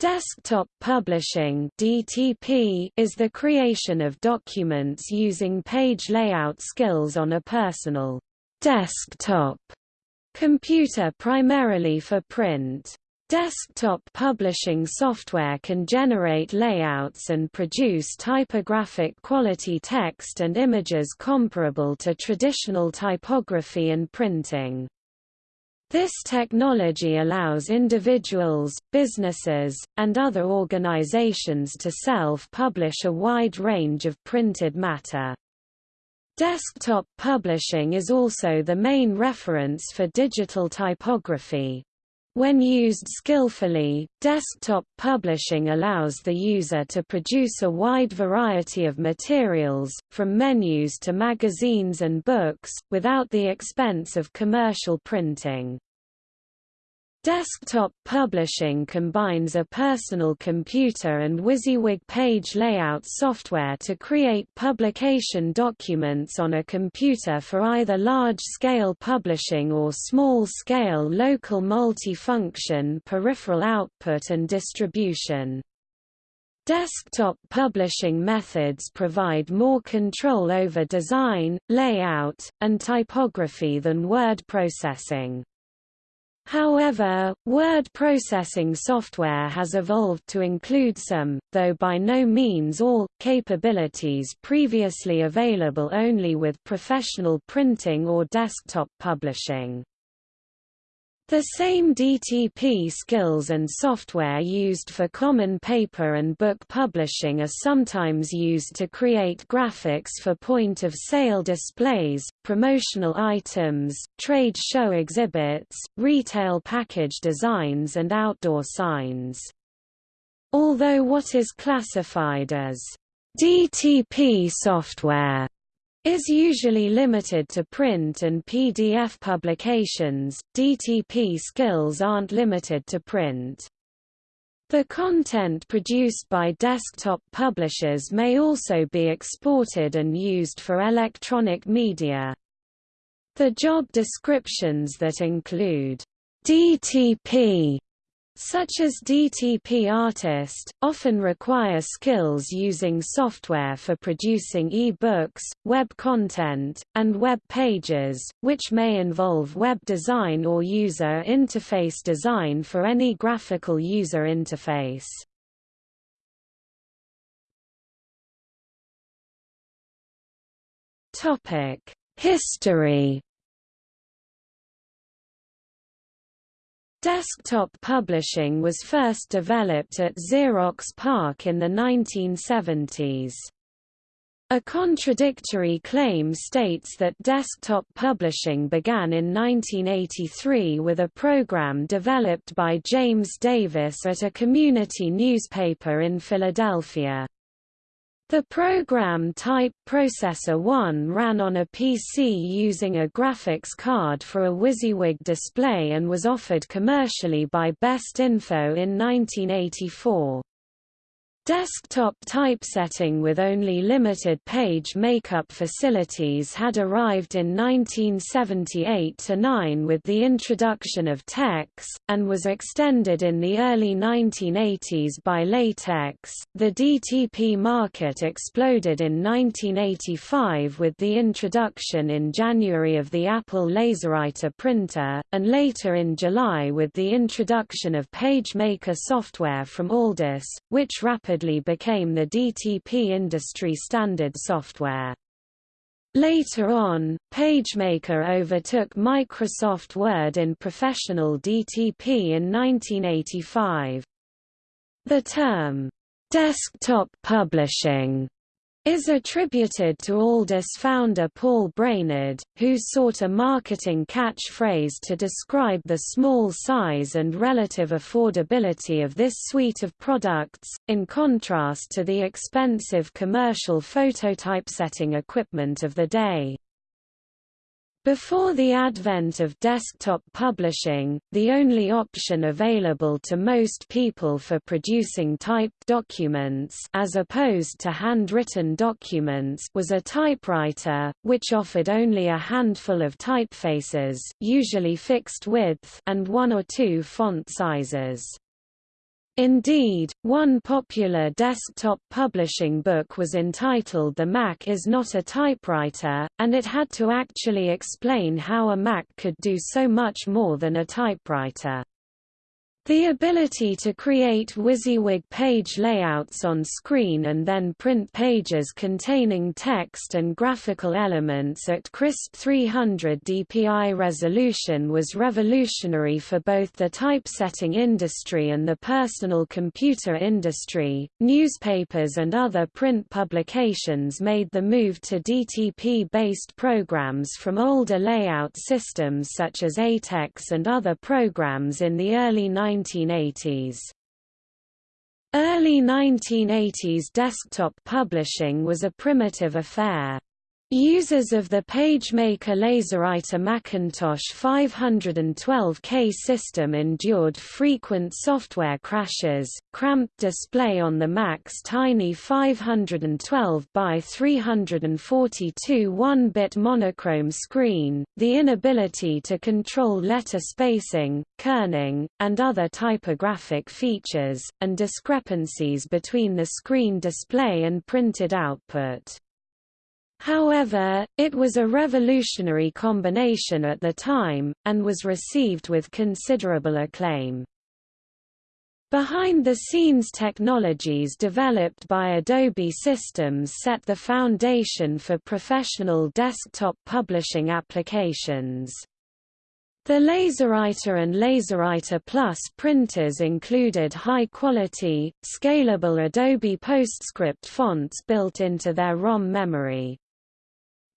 Desktop publishing (DTP) is the creation of documents using page layout skills on a personal desktop computer primarily for print. Desktop publishing software can generate layouts and produce typographic quality text and images comparable to traditional typography and printing. This technology allows individuals, businesses, and other organizations to self-publish a wide range of printed matter. Desktop publishing is also the main reference for digital typography. When used skillfully, desktop publishing allows the user to produce a wide variety of materials, from menus to magazines and books, without the expense of commercial printing. Desktop publishing combines a personal computer and WYSIWYG page layout software to create publication documents on a computer for either large-scale publishing or small-scale local multi-function peripheral output and distribution. Desktop publishing methods provide more control over design, layout, and typography than word processing. However, word processing software has evolved to include some, though by no means all, capabilities previously available only with professional printing or desktop publishing. The same DTP skills and software used for common paper and book publishing are sometimes used to create graphics for point-of-sale displays, promotional items, trade show exhibits, retail package designs and outdoor signs. Although what is classified as DTP software is usually limited to print and PDF publications, DTP skills aren't limited to print. The content produced by desktop publishers may also be exported and used for electronic media. The job descriptions that include DTP such as DTP Artist, often require skills using software for producing e-books, web content, and web pages, which may involve web design or user interface design for any graphical user interface. History Desktop publishing was first developed at Xerox PARC in the 1970s. A contradictory claim states that desktop publishing began in 1983 with a program developed by James Davis at a community newspaper in Philadelphia. The program Type Processor 1 ran on a PC using a graphics card for a WYSIWYG display and was offered commercially by Best Info in 1984. Desktop typesetting with only limited page makeup facilities had arrived in 1978–9 with the introduction of TeX, and was extended in the early 1980s by LaTeX. The DTP market exploded in 1985 with the introduction in January of the Apple LaserWriter printer, and later in July with the introduction of PageMaker software from Aldus, which rapidly rapidly became the DTP industry standard software. Later on, PageMaker overtook Microsoft Word in professional DTP in 1985. The term, desktop publishing is attributed to Aldus founder Paul Brainerd, who sought a marketing catchphrase to describe the small size and relative affordability of this suite of products, in contrast to the expensive commercial phototypesetting equipment of the day. Before the advent of desktop publishing, the only option available to most people for producing typed documents as opposed to handwritten documents was a typewriter, which offered only a handful of typefaces usually fixed width and one or two font sizes. Indeed, one popular desktop publishing book was entitled The Mac is not a typewriter, and it had to actually explain how a Mac could do so much more than a typewriter. The ability to create WYSIWYG page layouts on screen and then print pages containing text and graphical elements at crisp 300 dpi resolution was revolutionary for both the typesetting industry and the personal computer industry. Newspapers and other print publications made the move to DTP based programs from older layout systems such as ATEX and other programs in the early 90s 1980s. Early 1980s desktop publishing was a primitive affair. Users of the PageMaker LaserWriter Macintosh 512K system endured frequent software crashes, cramped display on the Mac's tiny 512 by 342 1-bit monochrome screen, the inability to control letter spacing, kerning, and other typographic features, and discrepancies between the screen display and printed output. However, it was a revolutionary combination at the time, and was received with considerable acclaim. Behind-the-scenes technologies developed by Adobe Systems set the foundation for professional desktop publishing applications. The LaserWriter and LaserWriter Plus printers included high-quality, scalable Adobe PostScript fonts built into their ROM memory.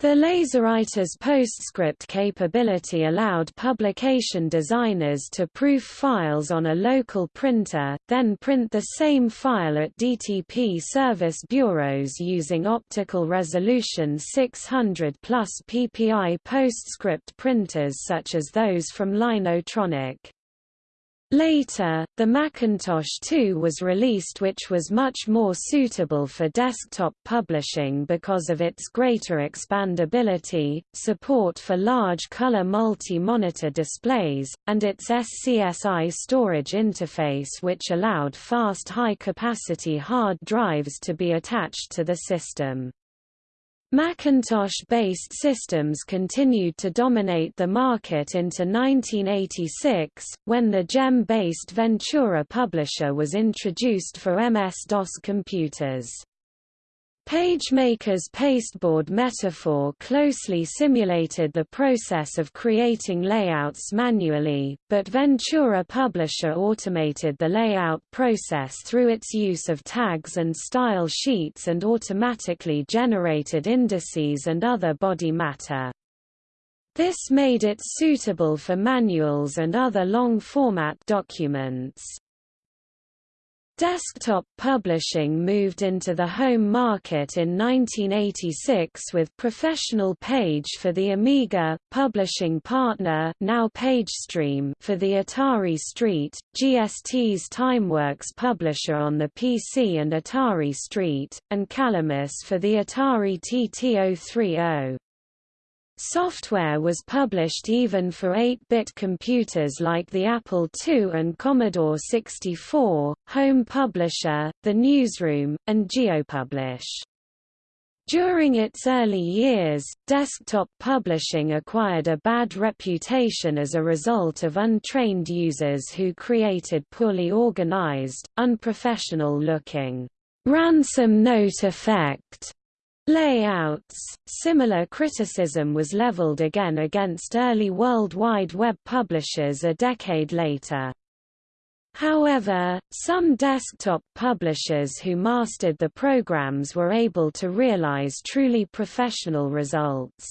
The LaserWriter's PostScript capability allowed publication designers to proof files on a local printer, then print the same file at DTP service bureaus using optical resolution 600 plus PPI PostScript printers such as those from Linotronic. Later, the Macintosh 2 was released which was much more suitable for desktop publishing because of its greater expandability, support for large color multi-monitor displays, and its SCSI storage interface which allowed fast high-capacity hard drives to be attached to the system. Macintosh-based systems continued to dominate the market into 1986, when the GEM-based Ventura publisher was introduced for MS-DOS computers. PageMaker's pasteboard metaphor closely simulated the process of creating layouts manually, but Ventura Publisher automated the layout process through its use of tags and style sheets and automatically generated indices and other body matter. This made it suitable for manuals and other long-format documents. Desktop publishing moved into the home market in 1986 with Professional Page for the Amiga, Publishing Partner now PageStream for the Atari ST, GST's TimeWorks publisher on the PC and Atari ST, and Calamus for the Atari TT-030. Software was published even for 8-bit computers like the Apple II and Commodore 64, Home Publisher, The Newsroom, and GeoPublish. During its early years, desktop publishing acquired a bad reputation as a result of untrained users who created poorly organized, unprofessional-looking ransom note effect Layouts Similar criticism was leveled again against early World Wide Web publishers a decade later. However, some desktop publishers who mastered the programs were able to realize truly professional results.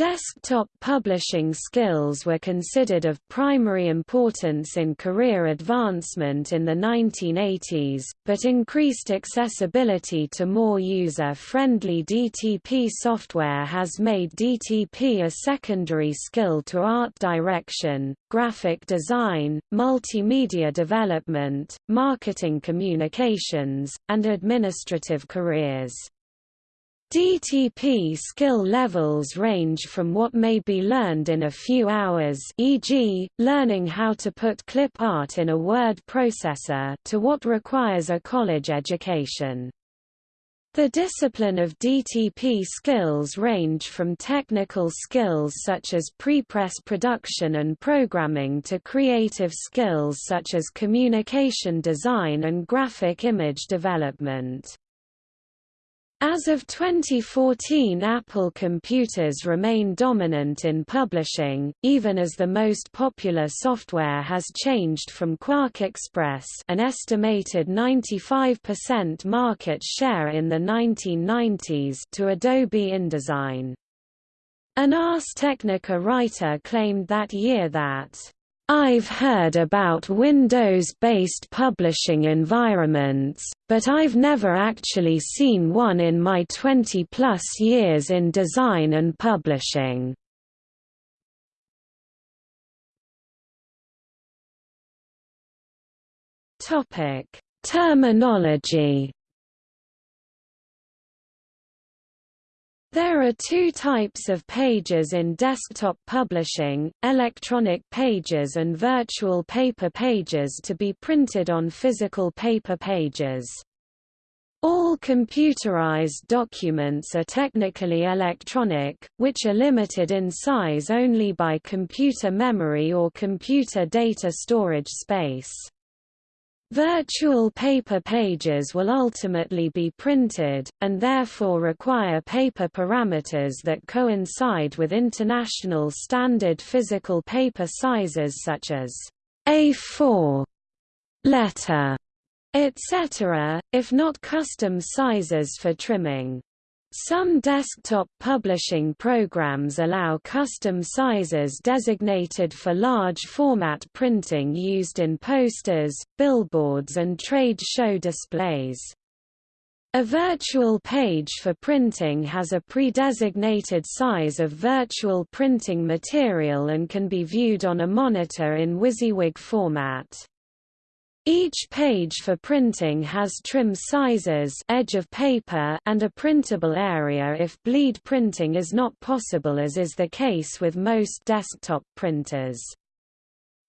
Desktop publishing skills were considered of primary importance in career advancement in the 1980s, but increased accessibility to more user-friendly DTP software has made DTP a secondary skill to art direction, graphic design, multimedia development, marketing communications, and administrative careers. DTP skill levels range from what may be learned in a few hours e.g., learning how to put clip art in a word processor to what requires a college education. The discipline of DTP skills range from technical skills such as prepress production and programming to creative skills such as communication design and graphic image development. As of 2014 Apple computers remain dominant in publishing, even as the most popular software has changed from QuarkXPress an estimated 95% market share in the 1990s to Adobe InDesign. An Ars Technica writer claimed that year that I've heard about Windows-based publishing environments, but I've never actually seen one in my 20-plus years in design and publishing. Terminology There are two types of pages in desktop publishing, electronic pages and virtual paper pages to be printed on physical paper pages. All computerized documents are technically electronic, which are limited in size only by computer memory or computer data storage space. Virtual paper pages will ultimately be printed, and therefore require paper parameters that coincide with international standard physical paper sizes such as A4, letter, etc., if not custom sizes for trimming. Some desktop publishing programs allow custom sizes designated for large format printing used in posters, billboards and trade show displays. A virtual page for printing has a pre-designated size of virtual printing material and can be viewed on a monitor in WYSIWYG format. Each page for printing has trim sizes edge of paper and a printable area if bleed printing is not possible as is the case with most desktop printers.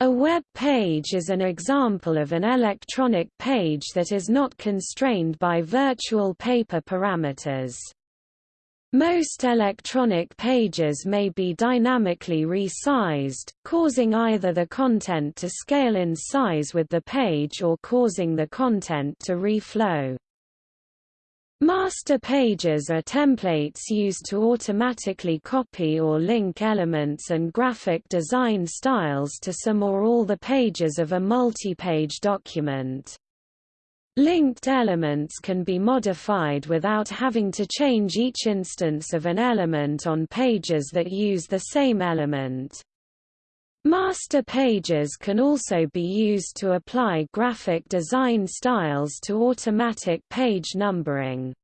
A web page is an example of an electronic page that is not constrained by virtual paper parameters. Most electronic pages may be dynamically resized, causing either the content to scale in size with the page or causing the content to reflow. Master pages are templates used to automatically copy or link elements and graphic design styles to some or all the pages of a multi-page document. Linked elements can be modified without having to change each instance of an element on pages that use the same element. Master pages can also be used to apply graphic design styles to automatic page numbering.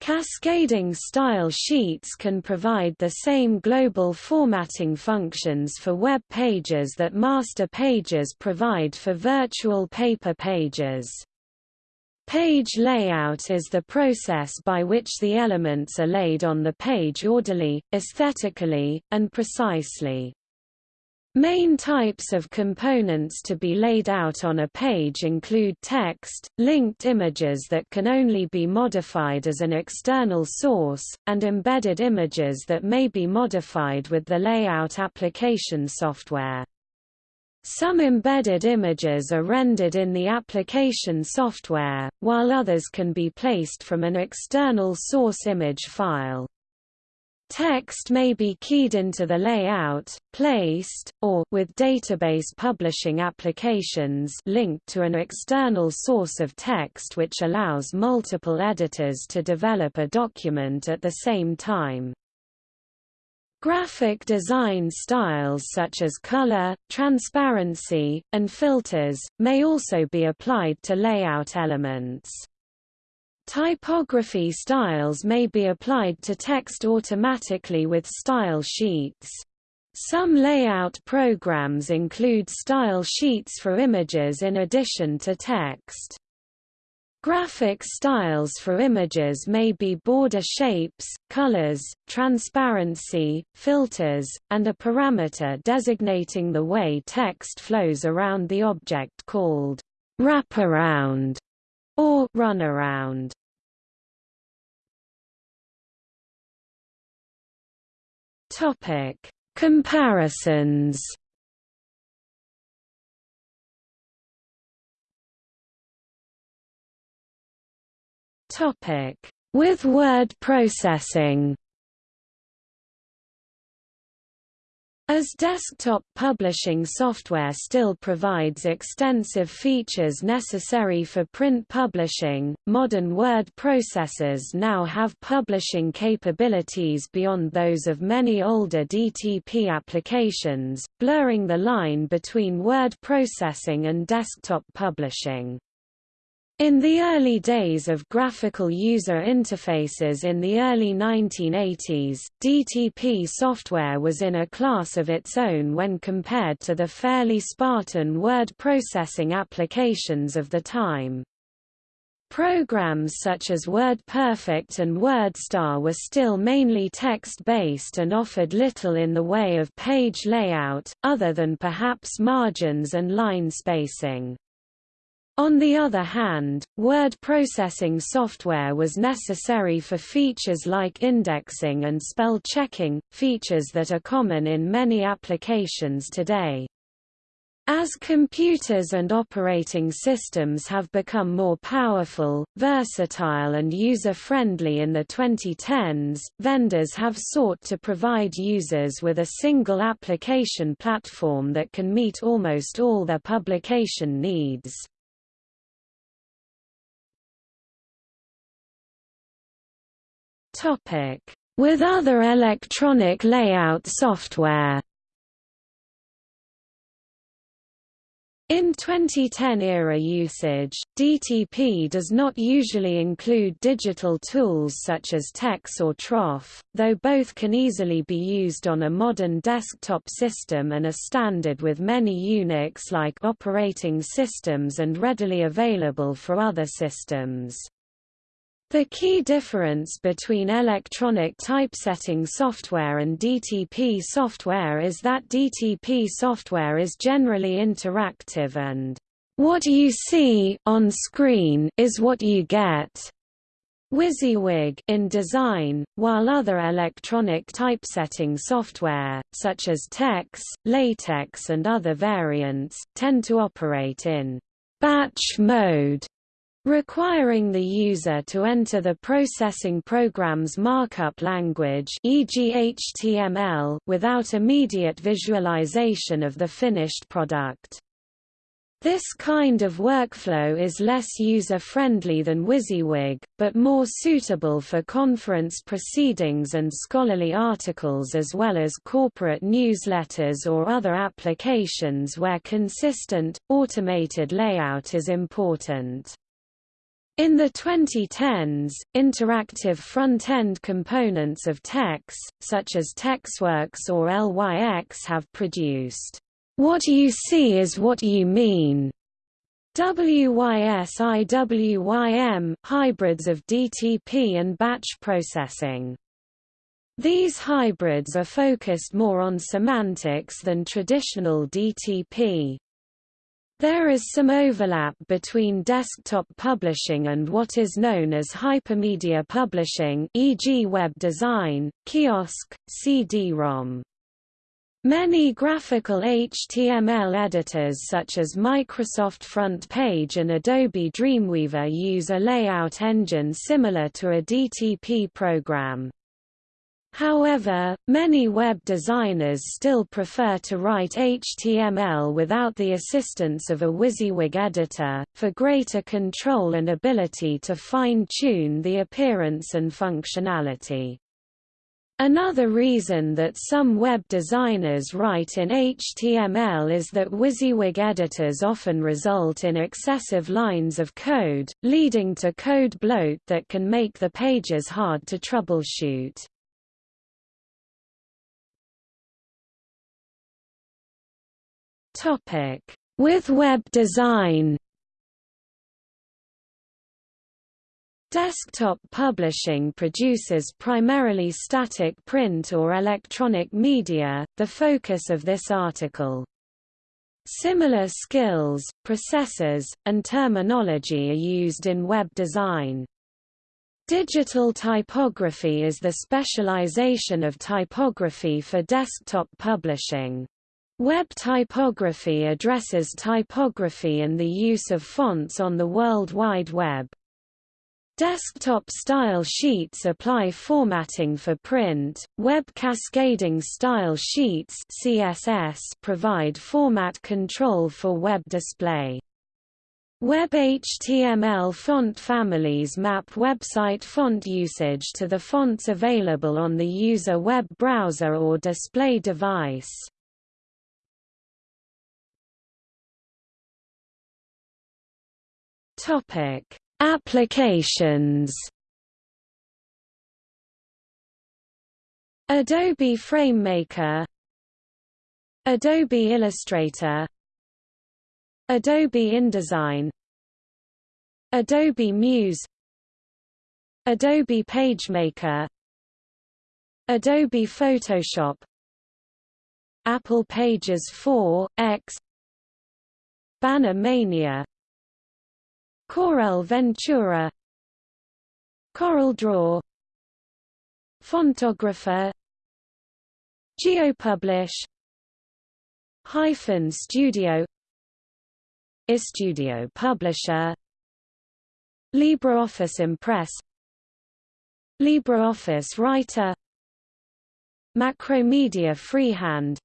Cascading style sheets can provide the same global formatting functions for web pages that master pages provide for virtual paper pages. Page layout is the process by which the elements are laid on the page orderly, aesthetically, and precisely. Main types of components to be laid out on a page include text, linked images that can only be modified as an external source, and embedded images that may be modified with the layout application software. Some embedded images are rendered in the application software, while others can be placed from an external source image file. Text may be keyed into the layout, placed, or with database publishing applications linked to an external source of text which allows multiple editors to develop a document at the same time. Graphic design styles such as color, transparency, and filters, may also be applied to layout elements. Typography styles may be applied to text automatically with style sheets. Some layout programs include style sheets for images in addition to text. Graphic styles for images may be border shapes, colors, transparency, filters, and a parameter designating the way text flows around the object called wraparound or runaround. Topic: Comparisons Topic: With word processing. As desktop publishing software still provides extensive features necessary for print publishing, modern word processors now have publishing capabilities beyond those of many older DTP applications, blurring the line between word processing and desktop publishing. In the early days of graphical user interfaces in the early 1980s, DTP software was in a class of its own when compared to the fairly Spartan word processing applications of the time. Programs such as WordPerfect and WordStar were still mainly text-based and offered little in the way of page layout, other than perhaps margins and line spacing. On the other hand, word processing software was necessary for features like indexing and spell checking, features that are common in many applications today. As computers and operating systems have become more powerful, versatile and user-friendly in the 2010s, vendors have sought to provide users with a single application platform that can meet almost all their publication needs. With other electronic layout software In 2010-era usage, DTP does not usually include digital tools such as TeX or troff, though both can easily be used on a modern desktop system and are standard with many Unix-like operating systems and readily available for other systems. The key difference between electronic typesetting software and DTP software is that DTP software is generally interactive and what you see on screen is what you get. WYSIWYG in design, while other electronic typesetting software, such as TeX, LaTeX and other variants, tend to operate in batch mode requiring the user to enter the processing program's markup language e.g. HTML without immediate visualization of the finished product. This kind of workflow is less user-friendly than WYSIWYG, but more suitable for conference proceedings and scholarly articles as well as corporate newsletters or other applications where consistent, automated layout is important. In the 2010s, interactive front-end components of TeX, such as TeXworks or LYX have produced, "...what you see is what you mean." WYSIWYM hybrids of DTP and batch processing. These hybrids are focused more on semantics than traditional DTP. There is some overlap between desktop publishing and what is known as hypermedia publishing e.g. web design, kiosk, CD-ROM. Many graphical HTML editors such as Microsoft FrontPage and Adobe Dreamweaver use a layout engine similar to a DTP program. However, many web designers still prefer to write HTML without the assistance of a WYSIWYG editor, for greater control and ability to fine-tune the appearance and functionality. Another reason that some web designers write in HTML is that WYSIWYG editors often result in excessive lines of code, leading to code bloat that can make the pages hard to troubleshoot. Topic: With web design. Desktop publishing produces primarily static print or electronic media, the focus of this article. Similar skills, processes, and terminology are used in web design. Digital typography is the specialization of typography for desktop publishing. Web typography addresses typography and the use of fonts on the World Wide Web. Desktop style sheets apply formatting for print. Web cascading style sheets (CSS) provide format control for web display. Web HTML font families map website font usage to the fonts available on the user web browser or display device. Topic: Applications Adobe FrameMaker Adobe Illustrator Adobe InDesign Adobe Muse Adobe PageMaker Adobe Photoshop Apple Pages 4, X Banner Mania Corel Ventura CorelDRAW Fontographer GeoPublish Hyphen Studio iStudio Publisher LibreOffice Impress LibreOffice Writer Macromedia Freehand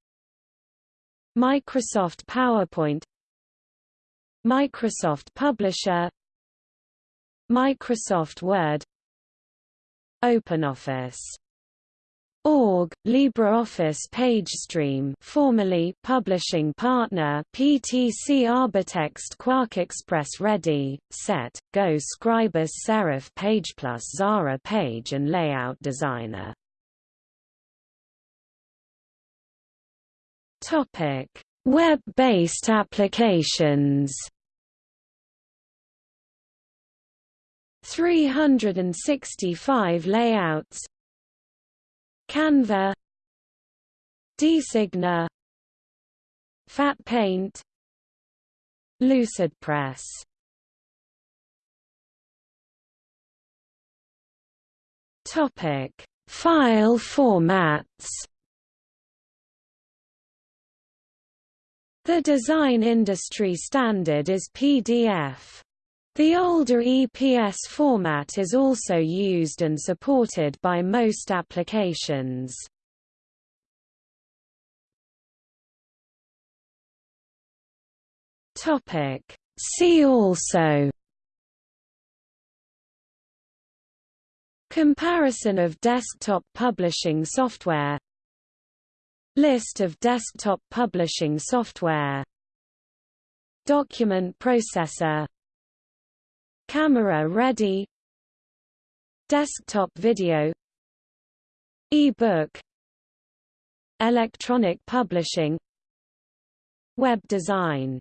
Microsoft PowerPoint Microsoft Publisher Microsoft Word OpenOffice Org, LibreOffice PageStream formerly Publishing Partner PTC Arbortext QuarkXPress Ready, Set, Go Scribus Serif Page Plus Xara Page and Layout Designer. Web-based applications 365 layouts. Canva. Designer Fat Paint. Lucidpress Topic. File formats. The design industry standard is PDF. The older EPS format is also used and supported by most applications. Topic See also Comparison of desktop publishing software List of desktop publishing software Document processor Camera ready. Desktop video. E-book. Electronic publishing. Web design